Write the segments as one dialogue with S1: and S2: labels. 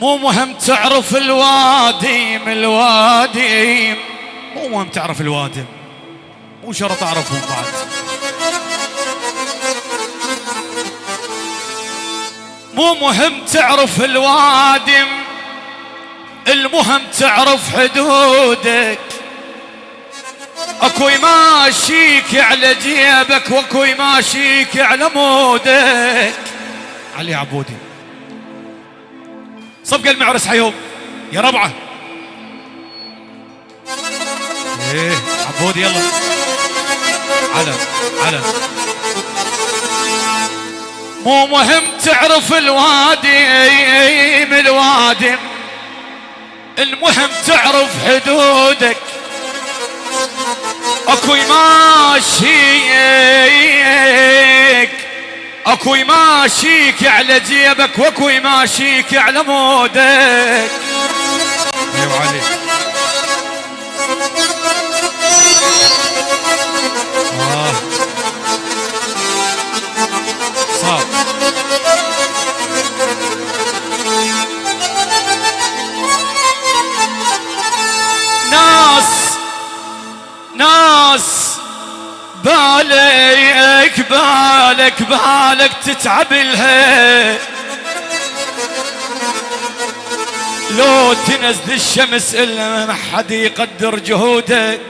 S1: مو مهم تعرف الوادم الوادم مو مهم تعرف الوادم مو شرط تعرفهم بعد. مو مهم تعرف الوادم المهم تعرف حدودك. أكو يماشيك على جيبك وأكو يماشيك على مودك. علي عبودي. صفقة المعرس حيوم يا ربعة. إيه عبودي يلا. علم علم مو مهم تعرف الوادم الوادم المهم تعرف حدودك. أكو يماشيك اكو يماشيك على جيبك واكو يماشيك على مودك. أيوه علي آه. ناس ناس بالك. بالك بالك تتعب لها لو تنزل الشمس إلا ما حد يقدر جهودك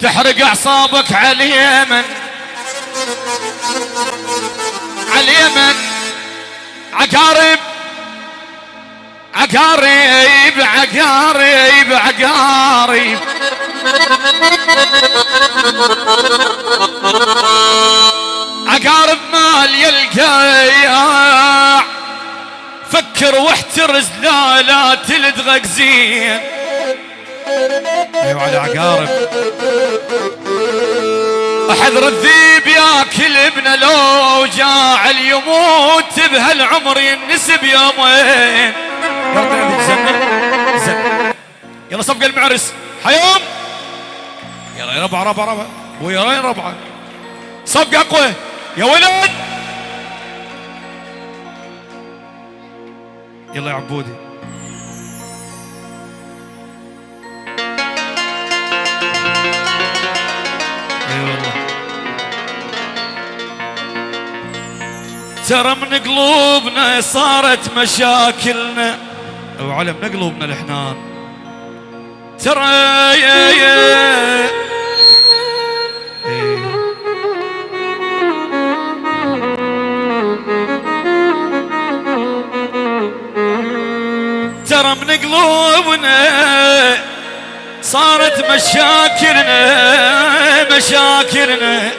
S1: تحرق أعصابك على اليمن. على اليمن. عقارب. عقارب عقارب عقارب. عقارب مال يلقى فكر واحترز لا لا تلدغك زين. أيوه على عقارب. أحذر الذيب ياكل ابنه لو جاع يموت بهالعمر ينسب يومين. يلا زن يلا صفق المعرس. حيوم. يلا يا ربع ربع ربع. ويا ربعه صفق أقوى. يا ولد! يلا يا عبودي. أي والله. ترى من قلوبنا صارت مشاكلنا. وعلى من قلوبنا الحنان ترى يا يا. قلوبنا صارت مشاكلنا مشاكلنا.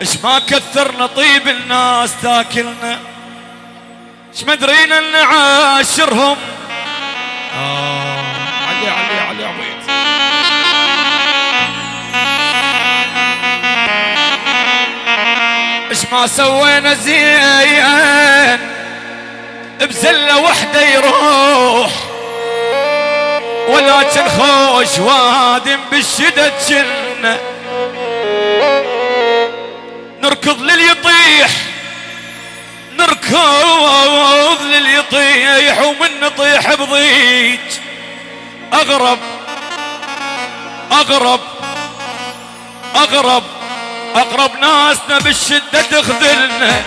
S1: إيش ما كثرنا طيب الناس تاكلنا. إيش ما درينا نعاشرهم. آه علي علي علي عبيد. إيش ما سوينا زين بزلة وحدة يروح. ولكن خوش وادم بالشدة جنة نركض لليطيح نركض لليطيح ومن نطيح بضيج. أغرب أغرب أغرب اقرب ناسنا بالشدة تخذلنا.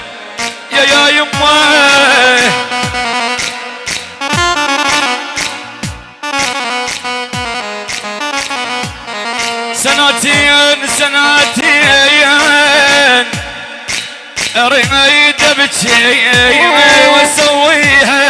S1: يا يا يمه سنتين اريد ابكي واسويها.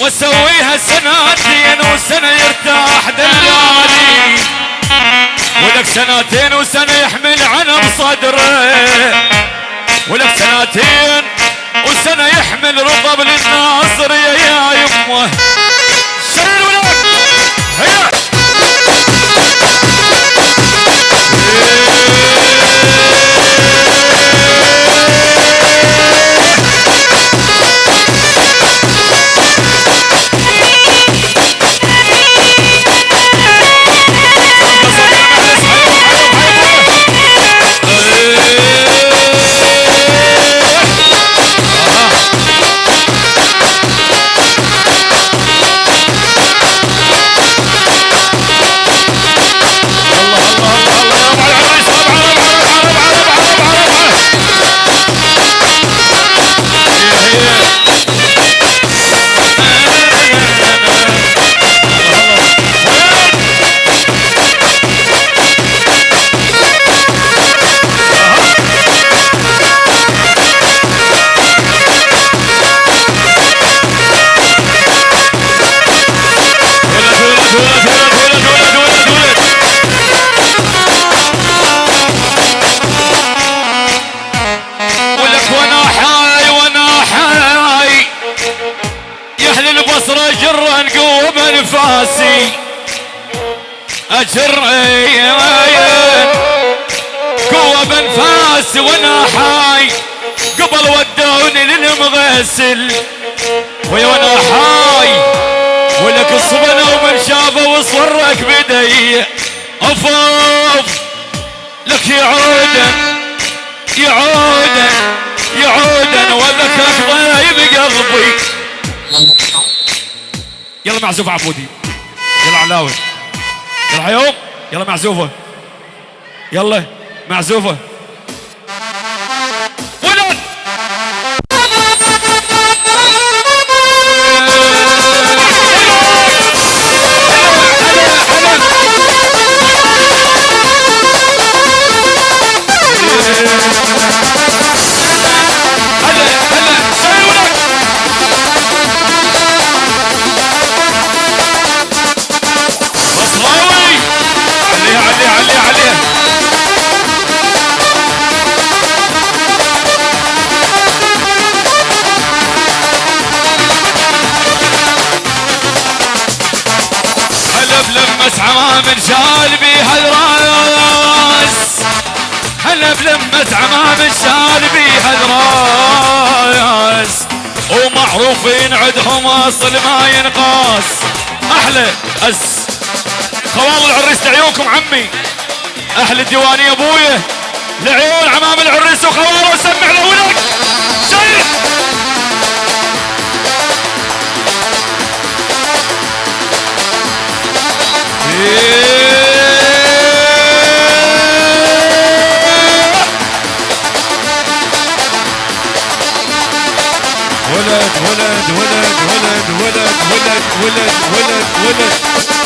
S1: واسويها سنتين وسنة يرتاح دلالي ولك سنتين وسنه يحمل عنب صدره. ولك سنتين وسنه يحمل رطب للناصر يا يمه. اجر قوة بانفاسي وأنا حاي. قبل ودوني للمغسل. ويا وأنا حاي. ولك الصبنا ومن شافه وصورك بدي. افاف لك يعودن. يعودن. يعودن. وذكرك ضايب قلبي. يلا معزوف عبودي. يلا علاوي. يلا حيوم يلا معزوفه يلا معزوفه بلمة عمام شال بيها الراس ومعروفين عندهم أصل ما ينقاس. أحلى اس خوال العريس لعيونكم عمي. أهل الديوانية ابويا لعيون عمام العريس وخواله وسمع له ولك شيخ! ولد ولد ولد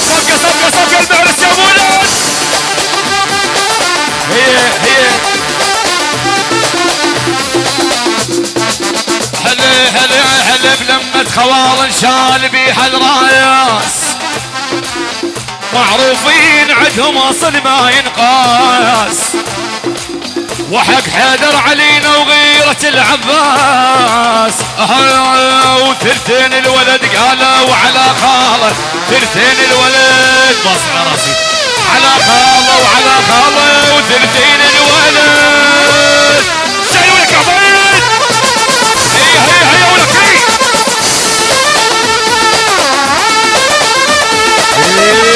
S1: صفقة صفقة صفقة المعرس يا ولد هي هي هلا هلا هلا بلمة خوال شال بيها الرايس معروفين عندهم أصل ما ينقاس. وحق حيدر علينا وغيرة العباس. وثلثين الولد قاله وعلى خاله. ثلثين الولد بص راسي. على خاله وعلى خاله وثلثين